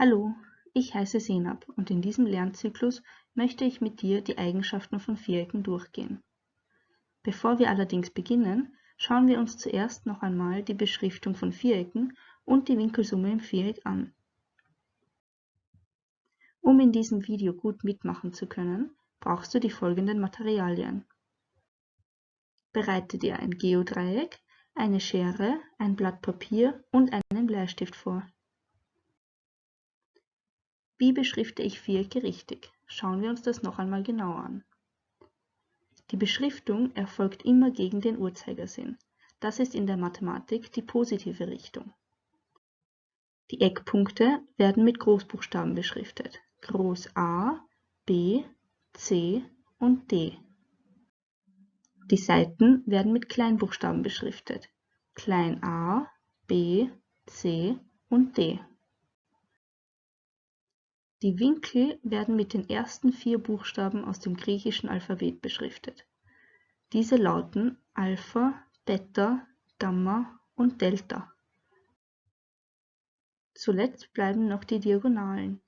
Hallo, ich heiße Senab und in diesem Lernzyklus möchte ich mit dir die Eigenschaften von Vierecken durchgehen. Bevor wir allerdings beginnen, schauen wir uns zuerst noch einmal die Beschriftung von Vierecken und die Winkelsumme im Viereck an. Um in diesem Video gut mitmachen zu können, brauchst du die folgenden Materialien. Bereite dir ein Geodreieck, eine Schere, ein Blatt Papier und einen Bleistift vor. Wie beschrifte ich Vierecke richtig? Schauen wir uns das noch einmal genauer an. Die Beschriftung erfolgt immer gegen den Uhrzeigersinn. Das ist in der Mathematik die positive Richtung. Die Eckpunkte werden mit Großbuchstaben beschriftet. Groß A, B, C und D. Die Seiten werden mit Kleinbuchstaben beschriftet. Klein a, b, c und d. Die Winkel werden mit den ersten vier Buchstaben aus dem griechischen Alphabet beschriftet. Diese lauten Alpha, Beta, Gamma und Delta. Zuletzt bleiben noch die Diagonalen.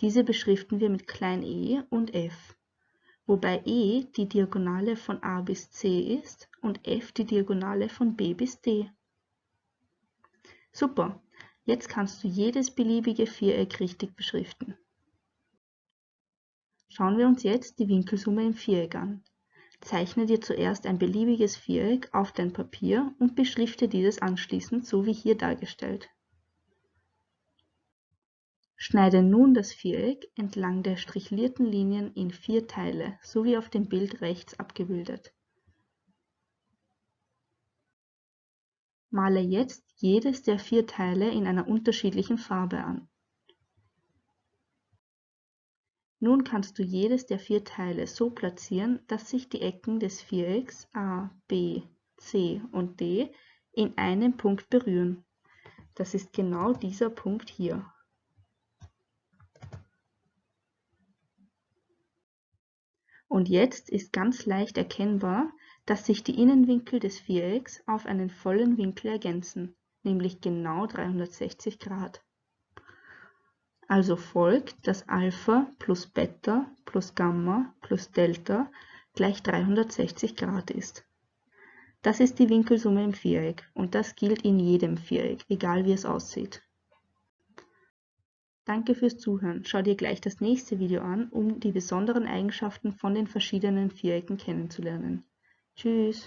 Diese beschriften wir mit klein e und f, wobei e die Diagonale von a bis c ist und f die Diagonale von b bis d. Super, jetzt kannst du jedes beliebige Viereck richtig beschriften. Schauen wir uns jetzt die Winkelsumme im Viereck an. Zeichne dir zuerst ein beliebiges Viereck auf dein Papier und beschrifte dieses anschließend so wie hier dargestellt. Schneide nun das Viereck entlang der strichlierten Linien in vier Teile, so wie auf dem Bild rechts abgebildet. Male jetzt jedes der vier Teile in einer unterschiedlichen Farbe an. Nun kannst du jedes der vier Teile so platzieren, dass sich die Ecken des Vierecks A, B, C und D in einem Punkt berühren. Das ist genau dieser Punkt hier. Und jetzt ist ganz leicht erkennbar, dass sich die Innenwinkel des Vierecks auf einen vollen Winkel ergänzen, nämlich genau 360 Grad. Also folgt, dass Alpha plus Beta plus Gamma plus Delta gleich 360 Grad ist. Das ist die Winkelsumme im Viereck und das gilt in jedem Viereck, egal wie es aussieht. Danke fürs Zuhören. Schau dir gleich das nächste Video an, um die besonderen Eigenschaften von den verschiedenen Vierecken kennenzulernen. Tschüss!